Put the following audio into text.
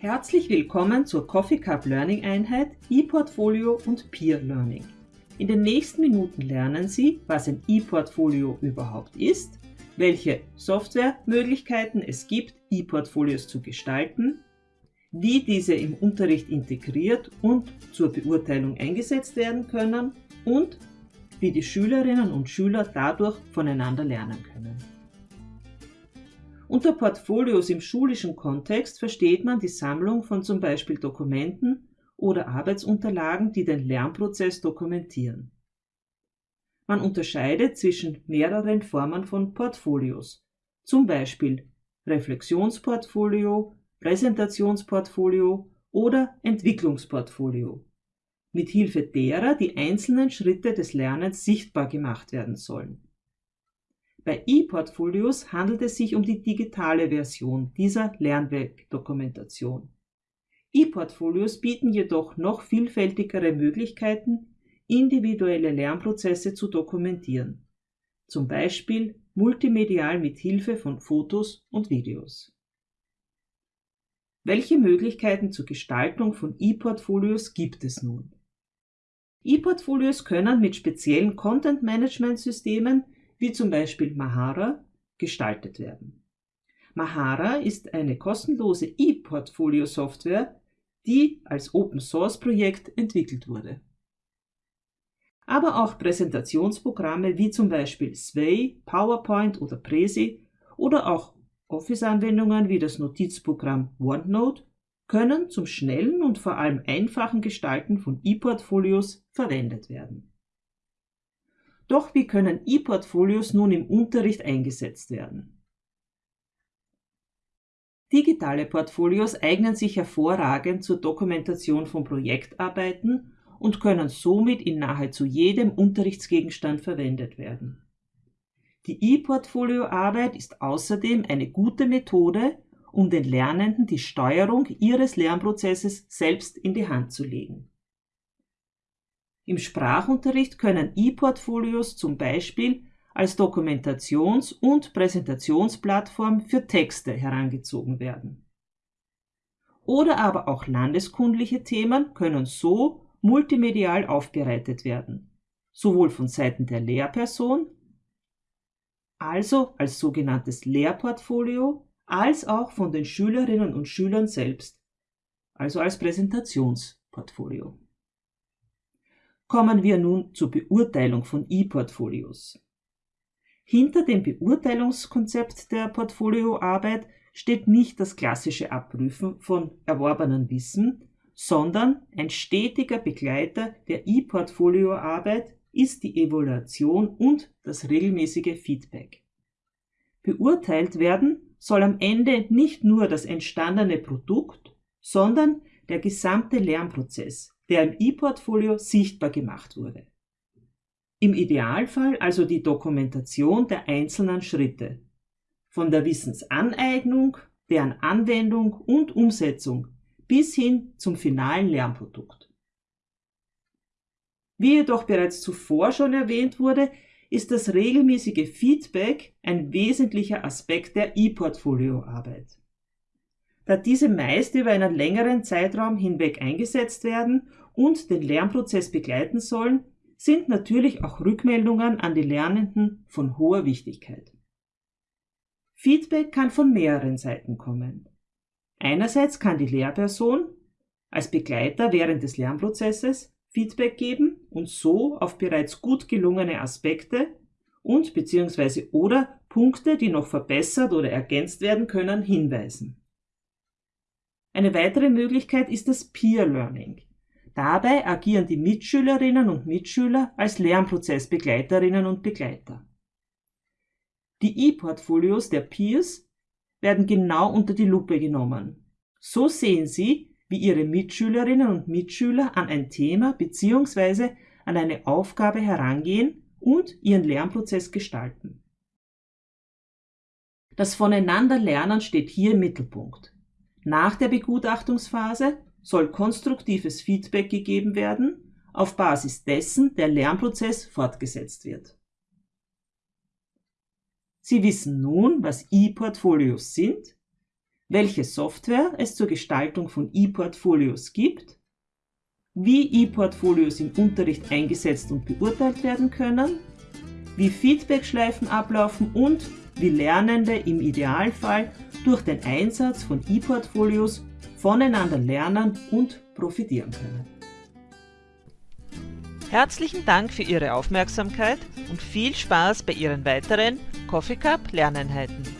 Herzlich willkommen zur Coffee Cup Learning Einheit ePortfolio und Peer Learning. In den nächsten Minuten lernen Sie, was ein ePortfolio überhaupt ist, welche Softwaremöglichkeiten es gibt, ePortfolios zu gestalten, wie diese im Unterricht integriert und zur Beurteilung eingesetzt werden können und wie die Schülerinnen und Schüler dadurch voneinander lernen können. Unter Portfolios im schulischen Kontext versteht man die Sammlung von zum Beispiel Dokumenten oder Arbeitsunterlagen, die den Lernprozess dokumentieren. Man unterscheidet zwischen mehreren Formen von Portfolios, zum Beispiel Reflexionsportfolio, Präsentationsportfolio oder Entwicklungsportfolio, mit Hilfe derer die einzelnen Schritte des Lernens sichtbar gemacht werden sollen. Bei E-Portfolios handelt es sich um die digitale Version dieser Lernwerkdokumentation. E-Portfolios bieten jedoch noch vielfältigere Möglichkeiten, individuelle Lernprozesse zu dokumentieren, zum Beispiel multimedial mit Hilfe von Fotos und Videos. Welche Möglichkeiten zur Gestaltung von E-Portfolios gibt es nun? E-Portfolios können mit speziellen Content-Management-Systemen wie zum Beispiel Mahara, gestaltet werden. Mahara ist eine kostenlose E-Portfolio-Software, die als Open-Source-Projekt entwickelt wurde. Aber auch Präsentationsprogramme wie zum Beispiel Sway, PowerPoint oder Prezi oder auch Office-Anwendungen wie das Notizprogramm OneNote können zum schnellen und vor allem einfachen Gestalten von E-Portfolios verwendet werden. Doch wie können E-Portfolios nun im Unterricht eingesetzt werden? Digitale Portfolios eignen sich hervorragend zur Dokumentation von Projektarbeiten und können somit in nahezu jedem Unterrichtsgegenstand verwendet werden. Die E-Portfolio-Arbeit ist außerdem eine gute Methode, um den Lernenden die Steuerung ihres Lernprozesses selbst in die Hand zu legen. Im Sprachunterricht können E-Portfolios zum Beispiel als Dokumentations- und Präsentationsplattform für Texte herangezogen werden. Oder aber auch landeskundliche Themen können so multimedial aufbereitet werden, sowohl von Seiten der Lehrperson, also als sogenanntes Lehrportfolio, als auch von den Schülerinnen und Schülern selbst, also als Präsentationsportfolio. Kommen wir nun zur Beurteilung von E-Portfolios. Hinter dem Beurteilungskonzept der Portfolioarbeit steht nicht das klassische Abprüfen von erworbenen Wissen, sondern ein stetiger Begleiter der E-Portfolioarbeit ist die Evaluation und das regelmäßige Feedback. Beurteilt werden soll am Ende nicht nur das entstandene Produkt, sondern der gesamte Lernprozess, der im E-Portfolio sichtbar gemacht wurde. Im Idealfall also die Dokumentation der einzelnen Schritte, von der Wissensaneignung, deren Anwendung und Umsetzung bis hin zum finalen Lernprodukt. Wie jedoch bereits zuvor schon erwähnt wurde, ist das regelmäßige Feedback ein wesentlicher Aspekt der E-Portfolio-Arbeit. Da diese meist über einen längeren Zeitraum hinweg eingesetzt werden und den Lernprozess begleiten sollen, sind natürlich auch Rückmeldungen an die Lernenden von hoher Wichtigkeit. Feedback kann von mehreren Seiten kommen. Einerseits kann die Lehrperson als Begleiter während des Lernprozesses Feedback geben und so auf bereits gut gelungene Aspekte und bzw. oder Punkte, die noch verbessert oder ergänzt werden können, hinweisen. Eine weitere Möglichkeit ist das Peer Learning. Dabei agieren die Mitschülerinnen und Mitschüler als Lernprozessbegleiterinnen und Begleiter. Die E-Portfolios der Peers werden genau unter die Lupe genommen. So sehen sie, wie ihre Mitschülerinnen und Mitschüler an ein Thema bzw. an eine Aufgabe herangehen und ihren Lernprozess gestalten. Das Voneinanderlernen steht hier im Mittelpunkt. Nach der Begutachtungsphase soll konstruktives Feedback gegeben werden, auf Basis dessen der Lernprozess fortgesetzt wird. Sie wissen nun, was E-Portfolios sind, welche Software es zur Gestaltung von E-Portfolios gibt, wie E-Portfolios im Unterricht eingesetzt und beurteilt werden können, wie Feedbackschleifen ablaufen und wie Lernende im Idealfall durch den Einsatz von E-Portfolios voneinander lernen und profitieren können. Herzlichen Dank für Ihre Aufmerksamkeit und viel Spaß bei Ihren weiteren Coffee Cup Lerneinheiten.